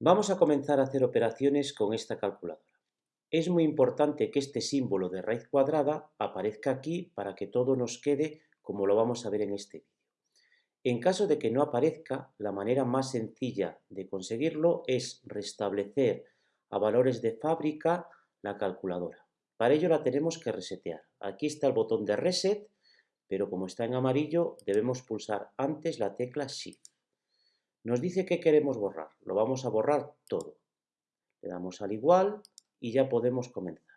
Vamos a comenzar a hacer operaciones con esta calculadora. Es muy importante que este símbolo de raíz cuadrada aparezca aquí para que todo nos quede como lo vamos a ver en este vídeo. En caso de que no aparezca, la manera más sencilla de conseguirlo es restablecer a valores de fábrica la calculadora. Para ello la tenemos que resetear. Aquí está el botón de Reset, pero como está en amarillo debemos pulsar antes la tecla Shift. Nos dice que queremos borrar. Lo vamos a borrar todo. Le damos al igual y ya podemos comenzar.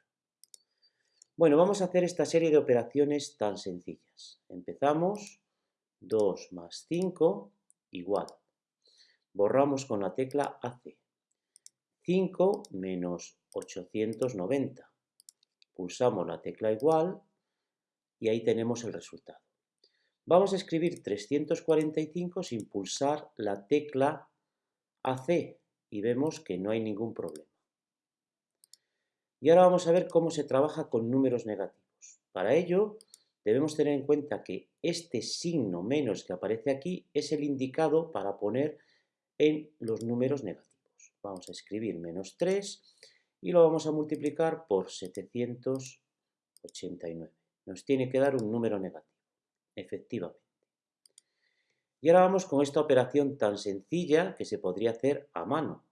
Bueno, vamos a hacer esta serie de operaciones tan sencillas. Empezamos, 2 más 5, igual. Borramos con la tecla AC. 5 menos 890. Pulsamos la tecla igual y ahí tenemos el resultado. Vamos a escribir 345 sin pulsar la tecla AC y vemos que no hay ningún problema. Y ahora vamos a ver cómo se trabaja con números negativos. Para ello, debemos tener en cuenta que este signo menos que aparece aquí es el indicado para poner en los números negativos. Vamos a escribir menos 3 y lo vamos a multiplicar por 789. Nos tiene que dar un número negativo, efectivamente. Y ahora vamos con esta operación tan sencilla que se podría hacer a mano.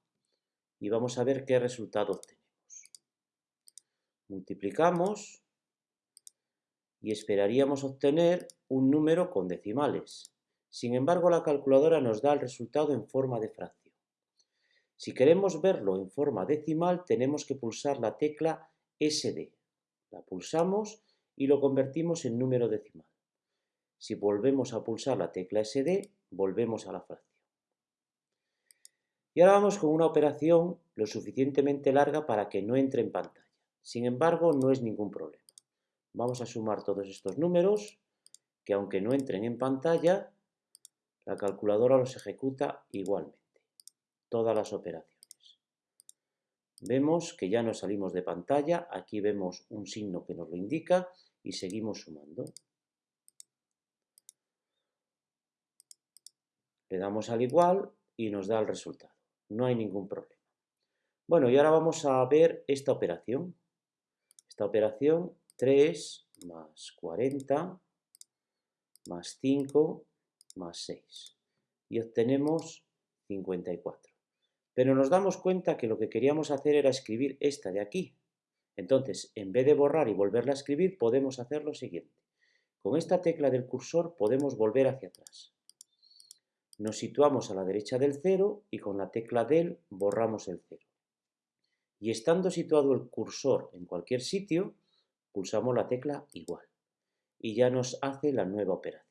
Y vamos a ver qué resultado obtenemos multiplicamos y esperaríamos obtener un número con decimales. Sin embargo, la calculadora nos da el resultado en forma de fracción. Si queremos verlo en forma decimal, tenemos que pulsar la tecla SD. La pulsamos y lo convertimos en número decimal. Si volvemos a pulsar la tecla SD, volvemos a la fracción. Y ahora vamos con una operación lo suficientemente larga para que no entre en pantalla. Sin embargo, no es ningún problema. Vamos a sumar todos estos números, que aunque no entren en pantalla, la calculadora los ejecuta igualmente. Todas las operaciones. Vemos que ya nos salimos de pantalla, aquí vemos un signo que nos lo indica y seguimos sumando. Le damos al igual y nos da el resultado. No hay ningún problema. Bueno, y ahora vamos a ver esta operación. Esta operación 3 más 40 más 5 más 6 y obtenemos 54. Pero nos damos cuenta que lo que queríamos hacer era escribir esta de aquí. Entonces, en vez de borrar y volverla a escribir, podemos hacer lo siguiente. Con esta tecla del cursor podemos volver hacia atrás. Nos situamos a la derecha del 0 y con la tecla del borramos el 0 y estando situado el cursor en cualquier sitio, pulsamos la tecla igual y ya nos hace la nueva operación.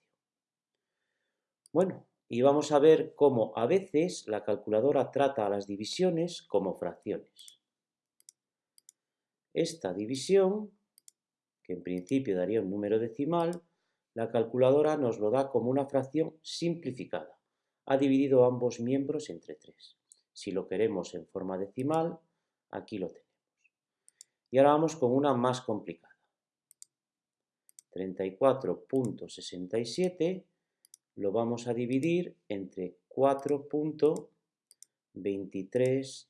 Bueno, y vamos a ver cómo a veces la calculadora trata a las divisiones como fracciones. Esta división, que en principio daría un número decimal, la calculadora nos lo da como una fracción simplificada. Ha dividido ambos miembros entre 3. Si lo queremos en forma decimal, Aquí lo tenemos. Y ahora vamos con una más complicada. 34.67 lo vamos a dividir entre 4.2393.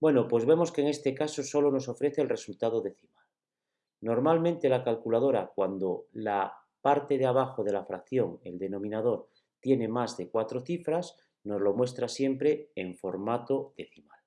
Bueno, pues vemos que en este caso solo nos ofrece el resultado decimal. Normalmente la calculadora, cuando la parte de abajo de la fracción, el denominador, tiene más de cuatro cifras, nos lo muestra siempre en formato decimal.